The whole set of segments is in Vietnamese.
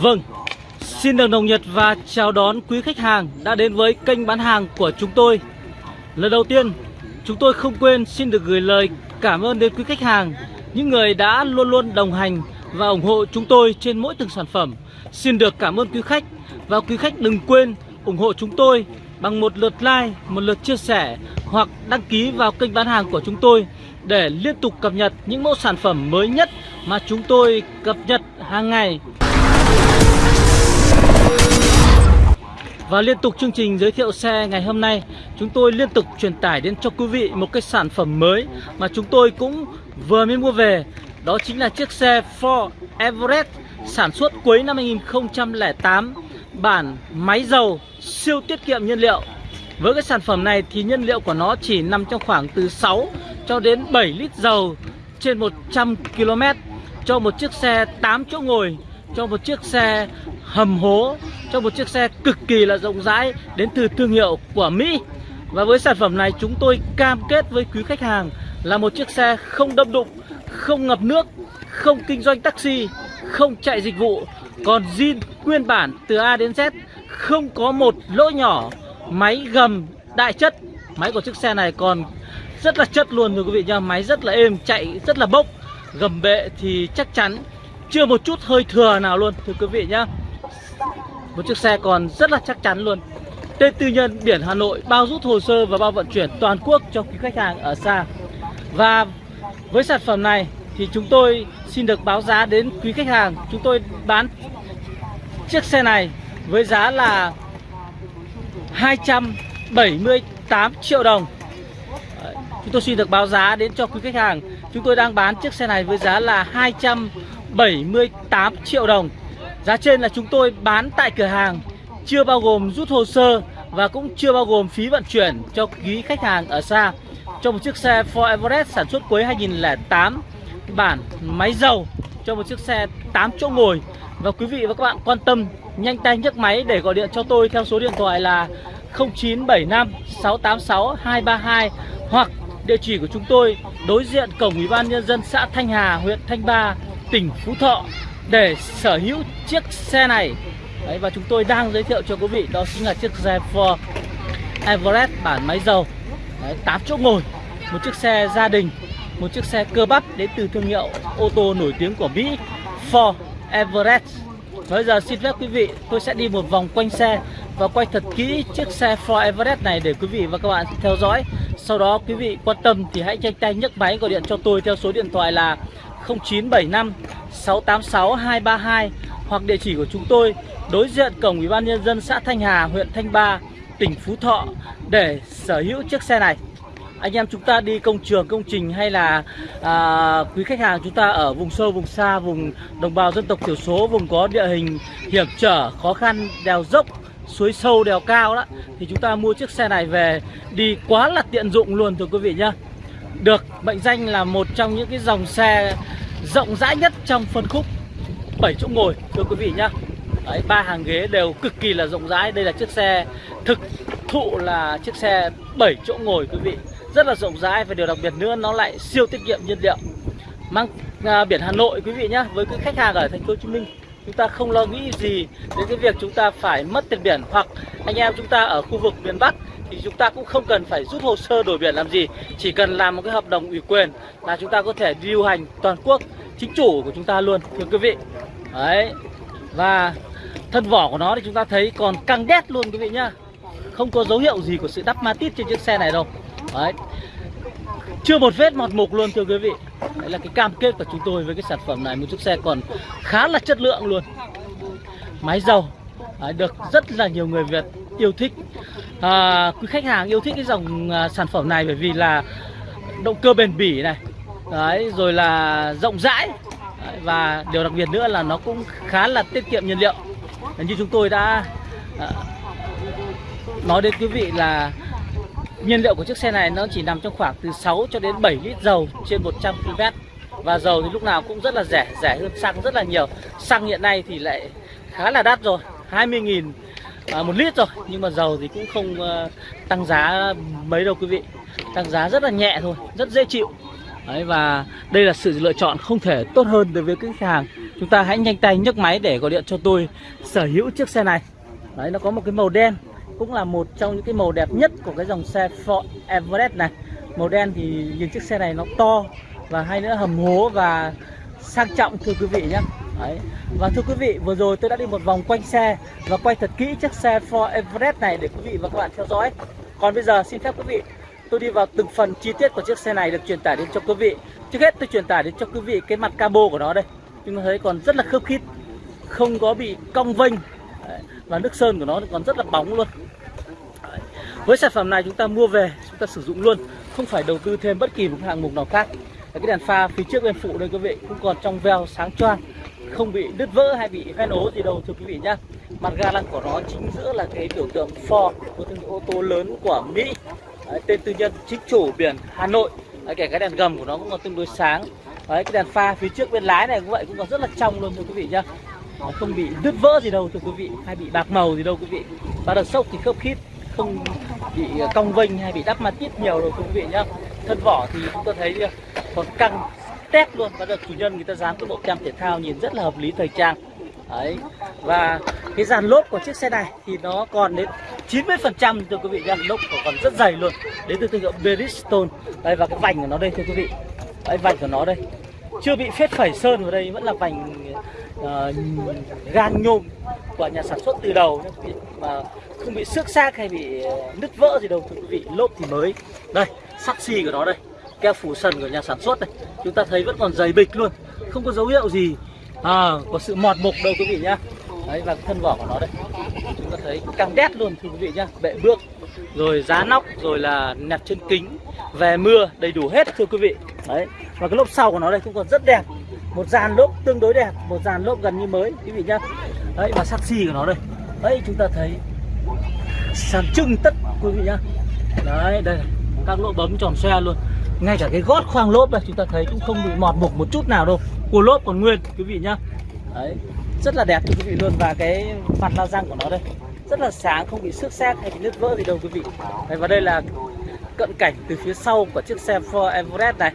Vâng, xin được nồng nhiệt và chào đón quý khách hàng đã đến với kênh bán hàng của chúng tôi. Lần đầu tiên, chúng tôi không quên xin được gửi lời cảm ơn đến quý khách hàng, những người đã luôn luôn đồng hành và ủng hộ chúng tôi trên mỗi từng sản phẩm. Xin được cảm ơn quý khách và quý khách đừng quên ủng hộ chúng tôi bằng một lượt like, một lượt chia sẻ hoặc đăng ký vào kênh bán hàng của chúng tôi để liên tục cập nhật những mẫu sản phẩm mới nhất mà chúng tôi cập nhật hàng ngày. Và liên tục chương trình giới thiệu xe ngày hôm nay, Chúng tôi liên tục truyền tải đến cho quý vị một cái sản phẩm mới Mà chúng tôi cũng vừa mới mua về. Đó chính là chiếc xe Ford Everest Sản xuất cuối năm 2008 Bản máy dầu, siêu tiết kiệm nhiên liệu. Với cái sản phẩm này thì nhiên liệu của nó chỉ nằm trong khoảng từ 6 cho đến 7 lít dầu trên 100 km Cho một chiếc xe 8 chỗ ngồi cho một chiếc xe hầm hố, cho một chiếc xe cực kỳ là rộng rãi đến từ thương hiệu của Mỹ. Và với sản phẩm này, chúng tôi cam kết với quý khách hàng là một chiếc xe không đâm đụng, không ngập nước, không kinh doanh taxi, không chạy dịch vụ, còn zin nguyên bản từ A đến Z, không có một lỗ nhỏ, máy gầm đại chất. Máy của chiếc xe này còn rất là chất luôn, thưa quý vị nha máy rất là êm, chạy rất là bốc, gầm bệ thì chắc chắn chưa một chút hơi thừa nào luôn, thưa quý vị nhá. Một chiếc xe còn rất là chắc chắn luôn. Tên tư nhân biển Hà Nội bao rút hồ sơ và bao vận chuyển toàn quốc cho quý khách hàng ở xa. Và với sản phẩm này thì chúng tôi xin được báo giá đến quý khách hàng. Chúng tôi bán chiếc xe này với giá là 278 triệu đồng. Chúng tôi xin được báo giá đến cho quý khách hàng. Chúng tôi đang bán chiếc xe này với giá là 200 78 triệu đồng. Giá trên là chúng tôi bán tại cửa hàng Chưa bao gồm rút hồ sơ Và cũng chưa bao gồm phí vận chuyển cho quý khách hàng ở xa. Cho một chiếc xe Ford Everest sản xuất cuối 2008 Bản máy dầu Cho một chiếc xe 8 chỗ ngồi. Và quý vị và các bạn quan tâm Nhanh tay nhấc máy để gọi điện cho tôi Theo số điện thoại là 0975 686 232 Hoặc địa chỉ của chúng tôi đối diện cổng ủy ban nhân dân xã Thanh Hà, huyện Thanh Ba, tỉnh Phú Thọ để sở hữu chiếc xe này. Đấy, và chúng tôi đang giới thiệu cho quý vị đó chính là chiếc xe Ford Everest bản máy dầu. Đấy, 8 chỗ ngồi một chiếc xe gia đình một chiếc xe cơ bắp đến từ thương hiệu ô tô nổi tiếng của Mỹ Ford Everest. Bây giờ xin phép quý vị tôi sẽ đi một vòng quanh xe và quay thật kỹ chiếc xe Ford Everest này để quý vị và các bạn theo dõi. Sau đó quý vị quan tâm thì hãy nhanh tay nhấc máy gọi điện cho tôi theo số điện thoại là 0975 686 232 hoặc địa chỉ của chúng tôi đối diện cổng Ủy ban nhân dân xã Thanh Hà, huyện Thanh Ba, tỉnh Phú Thọ để sở hữu chiếc xe này. Anh em chúng ta đi công trường, công trình hay là à, quý khách hàng chúng ta ở vùng sâu, vùng xa, vùng đồng bào dân tộc thiểu số, vùng có địa hình hiểm trở, khó khăn, đèo dốc, suối sâu, đèo cao đó thì chúng ta mua chiếc xe này về đi quá là tiện dụng luôn thưa quý vị nhá. Được mệnh danh là một trong những cái dòng xe rộng rãi nhất trong phân khúc 7 chỗ ngồi thưa quý vị nhá. Đấy, ba hàng ghế đều cực kỳ là rộng rãi. Đây là chiếc xe thực thụ là chiếc xe 7 chỗ ngồi quý vị. Rất là rộng rãi và điều đặc biệt nữa nó lại siêu tiết kiệm nhiên liệu. Mang à, biển Hà Nội quý vị nhá. Với cái khách hàng ở thành phố Hồ Chí Minh chúng ta không lo nghĩ gì đến cái việc chúng ta phải mất tiền biển hoặc anh em chúng ta ở khu vực miền Bắc thì chúng ta cũng không cần phải rút hồ sơ đổi biển làm gì chỉ cần làm một cái hợp đồng ủy quyền là chúng ta có thể điều hành toàn quốc chính chủ của chúng ta luôn thưa quý vị. Đấy và thân vỏ của nó thì chúng ta thấy còn căng đét luôn quý vị nhá. Không có dấu hiệu gì của sự đắp ma tít trên chiếc xe này đâu. Đấy. Chưa một vết mọt mục luôn thưa quý vị. Đấy là cái cam kết của chúng tôi với cái sản phẩm này một chiếc xe còn khá là chất lượng luôn. Máy dầu. Đấy, được rất là nhiều người Việt yêu thích à, quý khách hàng yêu thích cái dòng à, sản phẩm này bởi vì là động cơ bền bỉ này. Đấy rồi là rộng rãi. Đấy, và điều đặc biệt nữa là nó cũng khá là tiết kiệm nhiên liệu. Như chúng tôi đã à, nói đến quý vị là nhiên liệu của chiếc xe này nó chỉ nằm trong khoảng từ 6 cho đến 7 lít dầu trên 100 km và dầu thì lúc nào cũng rất là rẻ rẻ hơn xăng rất là nhiều. Xăng hiện nay thì lại khá là đắt rồi 20.000 à, một lít rồi nhưng mà dầu thì cũng không uh, tăng giá mấy đâu quý vị. Tăng giá rất là nhẹ thôi rất dễ chịu. Đấy, và đây là sự lựa chọn không thể tốt hơn đối với khách hàng. Chúng ta hãy nhanh tay nhấc máy để gọi điện cho tôi sở hữu chiếc xe này. Đấy nó có một cái màu đen cũng là một trong những cái màu đẹp nhất của cái dòng xe Ford Everest này. Màu đen thì nhìn chiếc xe này nó to và hay nữa hầm hố và sang trọng thưa quý vị nhé. Đấy. Và thưa quý vị, vừa rồi tôi đã đi một vòng quanh xe và quay thật kỹ chiếc xe Ford Everest này để quý vị và các bạn theo dõi. Còn bây giờ xin phép quý vị, tôi đi vào từng phần chi tiết của chiếc xe này được truyền tải đến cho quý vị. Trước hết tôi truyền tải đến cho quý vị cái mặt cabo của nó đây. Chúng ta thấy còn rất là khớp khít, không có bị cong vênh và nước sơn của nó còn rất là bóng luôn. Đấy. Với sản phẩm này chúng ta mua về, chúng ta sử dụng luôn, không phải đầu tư thêm bất kỳ một hạng mục nào khác. Cái đèn pha phía trước bên phụ đây quý vị cũng còn trong veo sáng choang không bị đứt vỡ hay bị hoen ố gì đâu thưa quý vị nhá. Mặt ga lăng của nó chính giữa là cái biểu tượng Ford một thương hiệu ô tô lớn của Mỹ. Đấy, tên tư nhân chính chủ biển Hà Nội. Đấy, kể cái đèn gầm của nó cũng còn tương đối sáng. Đấy, cái đèn pha phía trước bên lái này cũng vậy cũng còn rất là trong luôn thưa quý vị nhá. Không bị đứt vỡ gì đâu thưa quý vị hay bị bạc màu gì đâu quý vị. Và đợt sốc thì khớp khít không bị ờ, cong vênh hay bị đắp ma tít nhiều đâu thưa quý vị nhá. Thân vỏ thì chúng ta thấy ờ, còn căng tét luôn và được chủ nhân người ta dán cái bộ tem thể thao nhìn rất là hợp lý thời trang. Đấy và cái dàn lốp của chiếc xe này thì nó còn đến 90 phần trăm thưa quý vị dàn lốp còn rất dày luôn đến từ thương hiệu Bridgestone. Đây và cái vành của nó đây thưa quý vị. Đấy vành của nó đây. Chưa bị phết phẩy sơn vào đây vẫn là vành ờ, uh, gan nhôm của nhà sản xuất từ đầu mà không bị xước xác hay bị ờ, nứt vỡ gì đâu thưa quý vị. Lốp thì mới. Đây sắt xi của nó đây keo phủ sần của nhà sản xuất này chúng ta thấy vẫn còn dày bịch luôn không có dấu hiệu gì à, có sự mọt mục đâu quý vị nhá. Đấy và thân vỏ của nó đây chúng ta thấy căng đét luôn thưa quý vị nhá bệ bước rồi giá nóc rồi là nẹp chân kính về mưa đầy đủ hết thưa quý vị. Đấy và cái lốp sau của nó đây cũng còn rất đẹp một dàn lốp tương đối đẹp một dàn lốp gần như mới quý vị nhá. Đấy và sắc xi của nó đây đấy chúng ta thấy sàn trưng tất quý vị nhá. Đấy đây các lỗ bấm tròn xe luôn ngay cả cái gót khoang lốp đây chúng ta thấy cũng không bị mọt mục một chút nào đâu. Cua lốp còn nguyên quý vị nhá. Đấy rất là đẹp quý vị luôn. Và cái mặt la răng của nó đây rất là sáng không bị xước xét hay bị nứt vỡ gì đâu quý vị. Đấy, và đây là cận cảnh từ phía sau của chiếc xe Ford Everest này.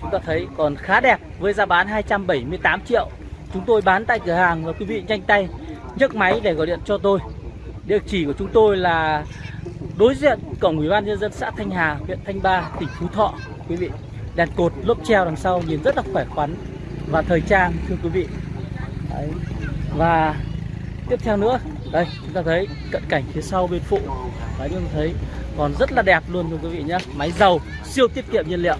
Chúng ta thấy còn khá đẹp với giá bán 278 triệu. Chúng tôi bán tại cửa hàng và quý vị nhanh tay nhấc máy để gọi điện cho tôi. Địa chỉ của chúng tôi là đối diện cổng ủy ban nhân dân xã Thanh Hà huyện Thanh Ba tỉnh Phú Thọ quý vị. Đèn cột lốp treo đằng sau nhìn rất là khỏe khoắn và thời trang thưa quý vị. Đấy. và tiếp theo nữa đây chúng ta thấy cận cảnh phía sau bên phụ. Đấy, chúng ta thấy còn rất là đẹp luôn thưa quý vị nhé máy dầu siêu tiết kiệm nhiên liệu.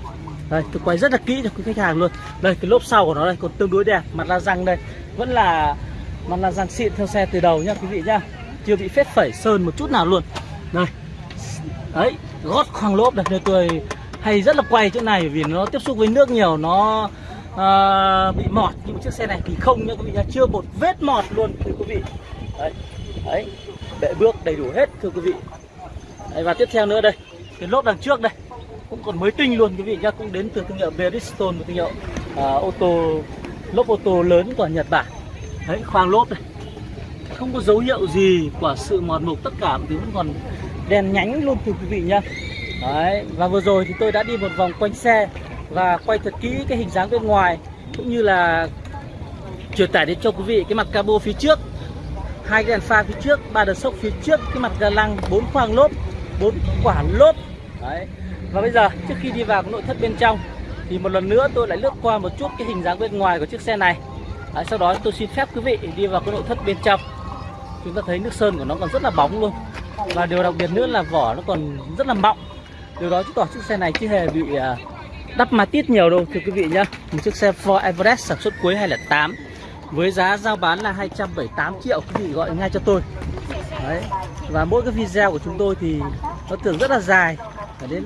Đây tôi quay rất là kỹ cho quý khách hàng luôn. Đây cái lốp sau của nó đây còn tương đối đẹp. Mặt la răng đây vẫn là mặt la răng xịn theo xe từ đầu nhá quý vị nhá. Chưa bị phết phẩy sơn một chút nào luôn. Đây. Đấy gót khoang lốp đây nơi tôi hay rất là quay chỗ này vì nó tiếp xúc với nước nhiều nó uh, bị mọt. Nhưng chiếc xe này thì không nha quý vị nhá chưa một vết mọt luôn thưa quý vị. Đấy đấy bệ bước đầy đủ hết thưa quý vị. Đấy, và tiếp theo nữa đây cái lốp đằng trước đây cũng còn mới tinh luôn quý vị nhá cũng đến từ thương hiệu Bridgestone một thương hiệu uh, ô tô lốp ô tô lớn của Nhật Bản. Đấy khoang lốp đây không có dấu hiệu gì của sự mọt mục tất cả thì vẫn còn đèn nhánh luôn thưa quý vị nhá. Đấy, và vừa rồi thì tôi đã đi một vòng quanh xe và quay thật kỹ cái hình dáng bên ngoài cũng như là truyền tải đến cho quý vị cái mặt cabo phía trước hai cái đèn pha phía trước ba đợt sốc phía trước cái mặt ga lăng bốn khoang lốp bốn quả lốp. Đấy và bây giờ trước khi đi vào cái nội thất bên trong thì một lần nữa tôi lại lướt qua một chút cái hình dáng bên ngoài của chiếc xe này. Đấy, sau đó tôi xin phép quý vị đi vào cái nội thất bên trong. Chúng ta thấy nước sơn của nó còn rất là bóng luôn. Và điều đặc biệt nữa là vỏ nó còn rất là mọng điều đó chứng tỏ chiếc xe này chưa hề bị à, đắp ma tít nhiều đâu thưa quý vị nhá. Một chiếc xe Ford Everest sản xuất cuối 2008 với giá giao bán là 278 triệu quý vị gọi ngay cho tôi. Đấy. và mỗi cái video của chúng tôi thì nó thường rất là dài phải đến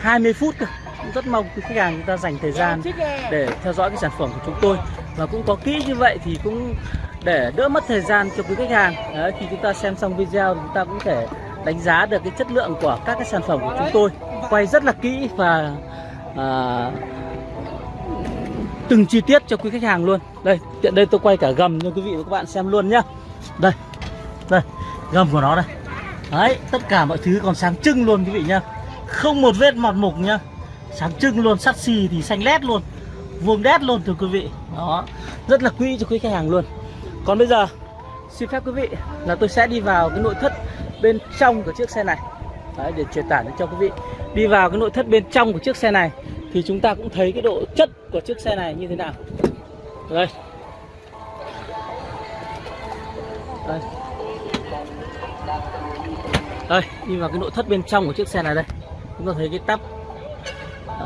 20 phút cơ. Rất mong quý khách hàng chúng ta dành thời gian để theo dõi cái sản phẩm của chúng tôi. Và cũng có kỹ như vậy thì cũng để đỡ mất thời gian cho quý khách hàng. Đấy, khi chúng ta xem xong video thì chúng ta cũng thể đánh giá được cái chất lượng của các cái sản phẩm của chúng tôi. Quay rất là kỹ và à, từng chi tiết cho quý khách hàng luôn. Đây tiện đây tôi quay cả gầm cho quý vị và các bạn xem luôn nhá. Đây đây gầm của nó đây. Đấy tất cả mọi thứ còn sáng trưng luôn quý vị nhá. Không một vết mọt mục nhá. Sáng trưng luôn sắt xì thì xanh lét luôn. Vuông đét luôn thưa quý vị. Đó rất là quý cho quý khách hàng luôn. Còn bây giờ xin phép quý vị là tôi sẽ đi vào cái nội thất bên trong của chiếc xe này. Đấy, để truyền tải cho quý vị. Đi vào cái nội thất bên trong của chiếc xe này thì chúng ta cũng thấy cái độ chất của chiếc xe này như thế nào. Đây. Đây. Đây đi vào cái nội thất bên trong của chiếc xe này đây. Chúng ta thấy cái tắp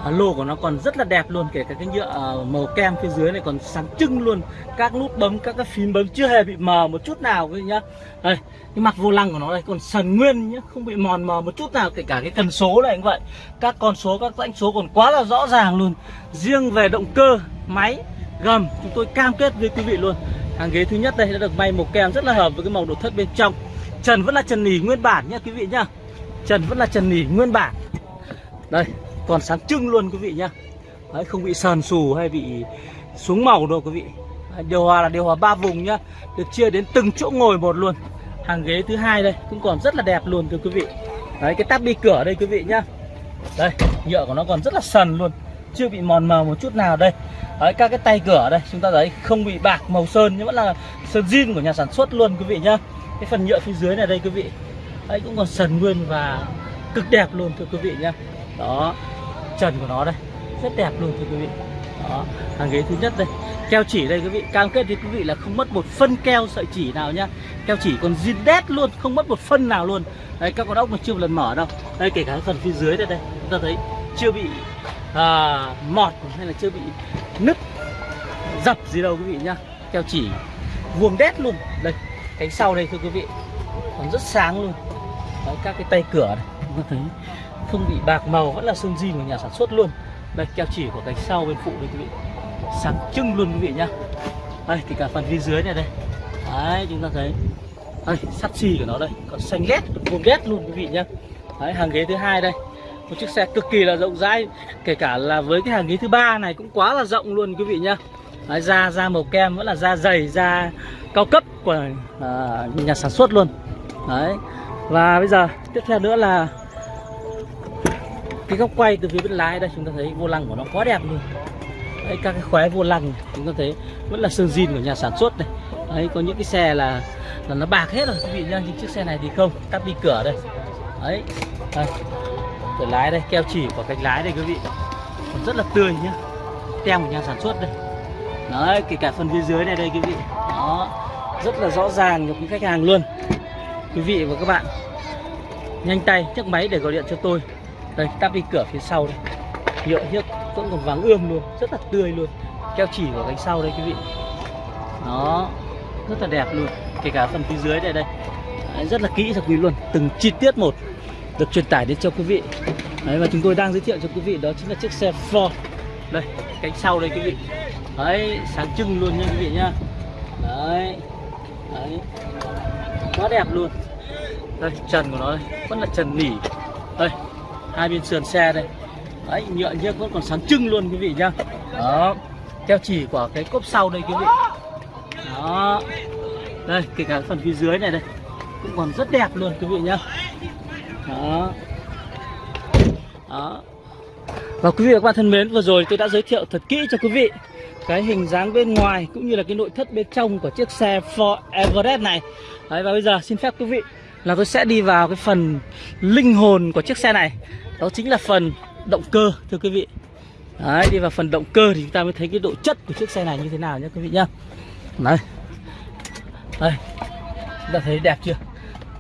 à, lô của nó còn rất là đẹp luôn kể cả cái nhựa à, màu kem phía dưới này còn sáng trưng luôn. Các nút bấm các cái phím bấm chưa hề bị mờ một chút nào quý vị nhá. Đây cái mặt vô lăng của nó đây còn sần nguyên nhá không bị mòn mờ một chút nào kể cả cái cần số này cũng vậy. Các con số các rãnh số còn quá là rõ ràng luôn. Riêng về động cơ máy gầm chúng tôi cam kết với quý vị luôn. Hàng ghế thứ nhất đây đã được may màu kem rất là hợp với cái màu nội thất bên trong. Trần vẫn là trần nỉ nguyên bản nhá quý vị nhá. Trần vẫn là trần nỉ nguyên bản. Đây còn sáng trưng luôn quý vị nhá. Đấy, không bị sờn sù hay bị xuống màu đâu quý vị. Điều hòa là điều hòa ba vùng nhá. Được chia đến từng chỗ ngồi một luôn hàng ghế thứ hai đây, cũng còn rất là đẹp luôn thưa quý vị. Đấy, cái tắp bi cửa đây quý vị nhá. Đây, nhựa của nó còn rất là sần luôn, chưa bị mòn mờ một chút nào đây. Đấy, các cái tay cửa đây, chúng ta thấy không bị bạc màu sơn, nhưng vẫn là sơn zin của nhà sản xuất luôn quý vị nhá. Cái phần nhựa phía dưới này đây quý vị. Đấy, cũng còn sần nguyên và cực đẹp luôn thưa quý vị nhá. Đó, trần của nó đây, rất đẹp luôn thưa quý vị. Đó, hàng ghế thứ nhất đây keo chỉ đây quý vị cam kết với quý vị là không mất một phân keo sợi chỉ nào nhá. Keo chỉ còn zin đét luôn không mất một phân nào luôn. Đây các con ốc mà chưa một lần mở đâu. Đây kể cả phần phía dưới đây đây chúng ta thấy chưa bị à, mọt hay là chưa bị nứt dập gì đâu quý vị nhá. Keo chỉ vuông đét luôn. Đây cánh sau đây thưa quý vị còn rất sáng luôn. Đấy, các cái tay cửa này chúng ta thấy không bị bạc màu vẫn là sơn zin của nhà sản xuất luôn. Đây keo chỉ của cánh sau bên phụ đây quý vị sáng trưng luôn quý vị nhá. Đây thì cả phần phía dưới này đây. Đấy chúng ta thấy. Đây sắt xì của nó đây. Còn xanh lét vuông ghét luôn quý vị nhá. Đấy hàng ghế thứ hai đây. Một chiếc xe cực kỳ là rộng rãi. Kể cả là với cái hàng ghế thứ ba này cũng quá là rộng luôn quý vị nhá. Đấy, da da màu kem vẫn là da dày da cao cấp của à, nhà sản xuất luôn. Đấy. Và bây giờ tiếp theo nữa là cái góc quay từ phía bên lái đây. Chúng ta thấy vô lăng của nó quá đẹp luôn đấy, các cái khóe vô lăng chúng ta thấy vẫn là sơn zin của nhà sản xuất này. Đấy có những cái xe là là nó bạc hết rồi. Quý vị nhá nhưng chiếc xe này thì không tắt đi cửa đây. Đấy đây. cửa lái đây keo chỉ của cánh lái đây quý vị. Còn rất là tươi nhá tem của nhà sản xuất đây. Đấy kể cả phần phía dưới này đây quý vị. Đó rất là rõ ràng cho quý khách hàng luôn. Quý vị và các bạn nhanh tay chiếc máy để gọi điện cho tôi. Đây tắp đi cửa phía sau đây. Nhựa hiếc vẫn còn vàng ươm luôn rất là tươi luôn. Keo chỉ của cánh sau đây quý vị. Nó rất là đẹp luôn kể cả phần phía dưới đây đây. Đấy, rất là kỹ thật quý luôn từng chi tiết một được truyền tải đến cho quý vị. Đấy, và chúng tôi đang giới thiệu cho quý vị đó chính là chiếc xe Ford. Đây cánh sau đây quý vị. Đấy sáng trưng luôn nha quý vị nhá đấy đấy. Quá đẹp luôn. Đây trần của nó đây vẫn là trần nỉ. Đây hai bên sườn xe đây đấy nhựa nhớt vẫn còn sáng trưng luôn quý vị nhá. Đó. Keo chỉ của cái cốp sau đây quý vị. Đó. Đây kể cả phần phía dưới này đây cũng còn rất đẹp luôn quý vị nhá. Đó. Đó. Và quý vị và các bạn thân mến vừa rồi tôi đã giới thiệu thật kỹ cho quý vị cái hình dáng bên ngoài cũng như là cái nội thất bên trong của chiếc xe Ford Everest này. Đấy, và bây giờ xin phép quý vị là tôi sẽ đi vào cái phần linh hồn của chiếc xe này. Đó chính là phần động cơ thưa quý vị. Đấy, đi vào phần động cơ thì chúng ta mới thấy cái độ chất của chiếc xe này như thế nào nhé quý vị nhá. Đấy. Đây. Chúng ta thấy đẹp chưa?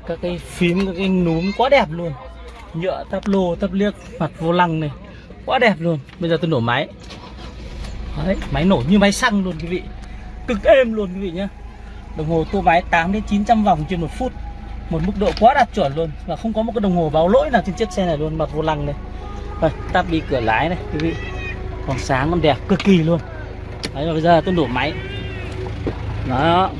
Các cái phím, các cái núm quá đẹp luôn. Nhựa tắp lô, tắp liếc, mặt vô lăng này. Quá đẹp luôn. Bây giờ tôi nổ máy. Đấy, máy nổ như máy xăng luôn quý vị. Cực êm luôn quý vị nhá. Đồng hồ tua máy 8 đến 900 vòng trên một phút. Một mức độ quá đạt chuẩn luôn. Và không có một cái đồng hồ báo lỗi nào trên chiếc xe này luôn Mặt vô lăng này. Đây, tắp đi cửa lái này quý vị. Còn sáng còn đẹp cực kỳ luôn. Đấy rồi bây giờ tôi nổ máy. Đó.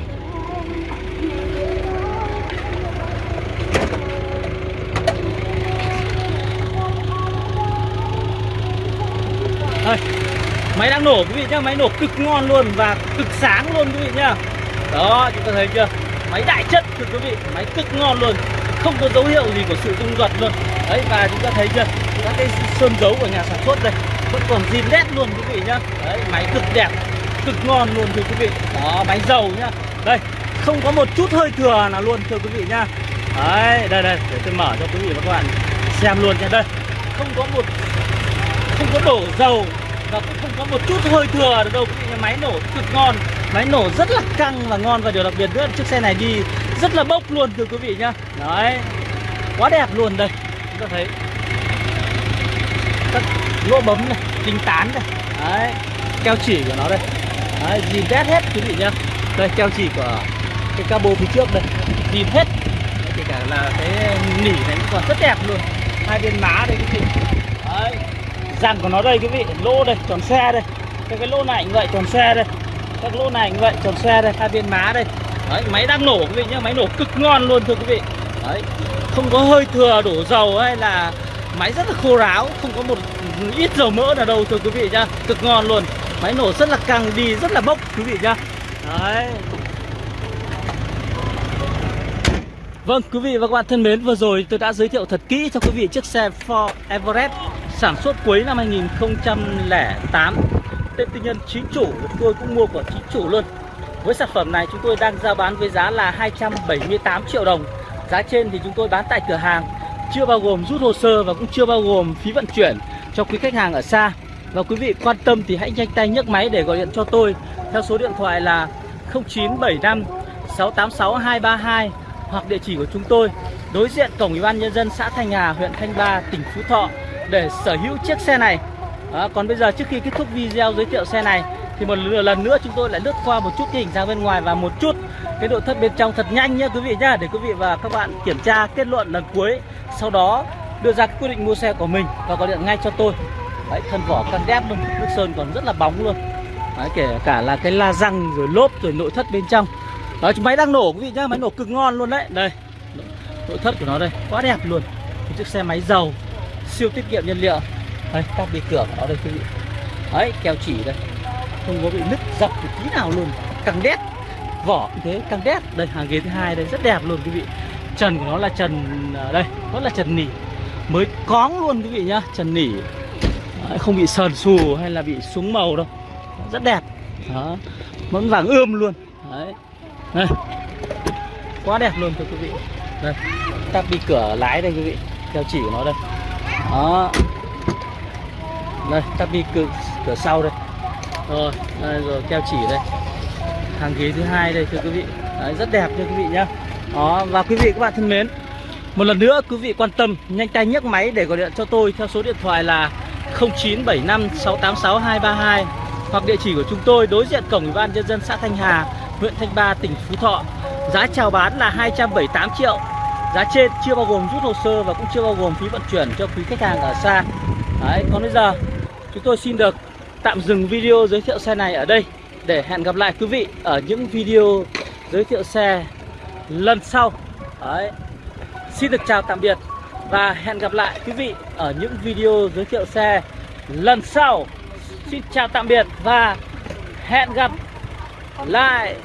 Đây Máy đang nổ quý vị nhá, máy nổ cực ngon luôn và cực sáng luôn quý vị nhá. Đó, chúng ta thấy chưa? Máy đại chất thưa quý vị, máy cực ngon luôn. Không có dấu hiệu gì của sự rung giật luôn. Đấy và chúng ta thấy chưa? Các cái sơn dấu của nhà sản xuất đây. Vẫn còn zin nét luôn quý vị nhá. Đấy, máy cực đẹp, cực ngon luôn thưa quý vị. Đó, máy dầu nhá. Đây, không có một chút hơi thừa nào luôn thưa quý vị nhá. Đấy, đây đây, để tôi mở cho quý vị và các bạn xem luôn nha đây, không có một, không có đổ dầu và cũng không có một chút hơi thừa được đâu quý vị nhá. máy nổ cực ngon, máy nổ rất là căng và ngon và điều đặc biệt nữa, chiếc xe này đi rất là bốc luôn thưa quý vị nhá. Đấy, quá đẹp luôn đây. Chúng ta thấy lỗ bấm này đinh tán này. Đấy keo chỉ của nó đây. Đấy nhìn test hết quý vị nhá. Đây keo chỉ của cái cabo phía trước đây. Nhìn hết. Đấy, kể cả là cái nỉ này cũng còn rất đẹp luôn. Hai bên má đây quý vị. Đấy răng của nó đây quý vị. Lỗ đây tròn xe đây. Cái cái lỗ này cũng vậy tròn xe đây. Các lỗ này cũng vậy tròn xe đây. Hai bên má đây. Đấy máy đang nổ quý vị nhá. Máy nổ cực ngon luôn thưa quý vị. Đấy không có hơi thừa đổ dầu hay là máy rất là khô ráo không có một ít dầu mỡ nào đâu thưa quý vị nhá cực ngon luôn máy nổ rất là căng đi rất là bốc quý vị nhá đấy Vâng, quý vị và các bạn thân mến, vừa rồi tôi đã giới thiệu thật kỹ cho quý vị chiếc xe Ford Everest sản xuất cuối năm 2008. Tên tư nhân chính chủ, tôi cũng mua của chính chủ luôn. Với sản phẩm này chúng tôi đang giao bán với giá là 278 triệu đồng. Giá trên thì chúng tôi bán tại cửa hàng, chưa bao gồm rút hồ sơ và cũng chưa bao gồm phí vận chuyển cho quý khách hàng ở xa. Và quý vị quan tâm thì hãy nhanh tay nhấc máy để gọi điện cho tôi theo số điện thoại là 0975 686 232 hoặc địa chỉ của chúng tôi đối diện cổng ủy ban nhân dân xã Thanh Hà, huyện Thanh Ba, tỉnh Phú Thọ để sở hữu chiếc xe này. À, còn bây giờ trước khi kết thúc video giới thiệu xe này thì một lần nữa chúng tôi lại lướt qua một chút cái hình dáng bên ngoài và một chút cái nội thất bên trong thật nhanh nhé quý vị nhá để quý vị và các bạn kiểm tra kết luận lần cuối sau đó đưa ra quyết định mua xe của mình và gọi điện ngay cho tôi. Đấy thân vỏ căng đép luôn nước sơn còn rất là bóng luôn. Đấy, kể cả là cái la răng rồi lốp rồi nội thất bên trong. Đó máy đang nổ quý vị nhá máy nổ cực ngon luôn đấy. Đây nội thất của nó đây quá đẹp luôn. Một chiếc xe máy dầu siêu tiết kiệm nhiên liệu. Đây các bị cửa của nó đây quý vị. Đấy keo chỉ đây. Không có bị nứt dập một tí nào luôn. Căng đét vỏ như thế căng đét. Đây hàng ghế thứ hai đây rất đẹp luôn quý vị. Trần của nó là trần à, đây rất là trần nỉ mới cóng luôn quý vị nhá trần nỉ. Đấy, không bị sờn xù hay là bị súng màu đâu. Rất đẹp. Đó vẫn vàng ươm luôn. Đấy. Đây. Quá đẹp luôn thưa quý vị. Đây tắp đi cửa lái đây quý vị theo chỉ của nó đây. Đó. Đây tắp đi cửa, cửa sau đây. Rồi đây rồi keo chỉ đây. Hàng ghế thứ hai đây thưa quý vị. Đấy, rất đẹp thưa quý vị nhá. Đó và quý vị các bạn thân mến một lần nữa quý vị quan tâm nhanh tay nhấc máy để gọi điện cho tôi theo số điện thoại là 0975 686 232 hoặc địa chỉ của chúng tôi đối diện cổng ủy ban nhân dân xã Thanh Hà huyện Thanh Ba, tỉnh Phú Thọ. Giá chào bán là 278 triệu. Giá trên chưa bao gồm rút hồ sơ và cũng chưa bao gồm phí vận chuyển cho quý khách hàng ở xa. Đấy, còn bây giờ chúng tôi xin được tạm dừng video giới thiệu xe này ở đây để hẹn gặp lại quý vị ở những video giới thiệu xe lần sau. Đấy. Xin được chào tạm biệt và hẹn gặp lại quý vị ở những video giới thiệu xe lần sau. Xin chào tạm biệt và hẹn gặp lại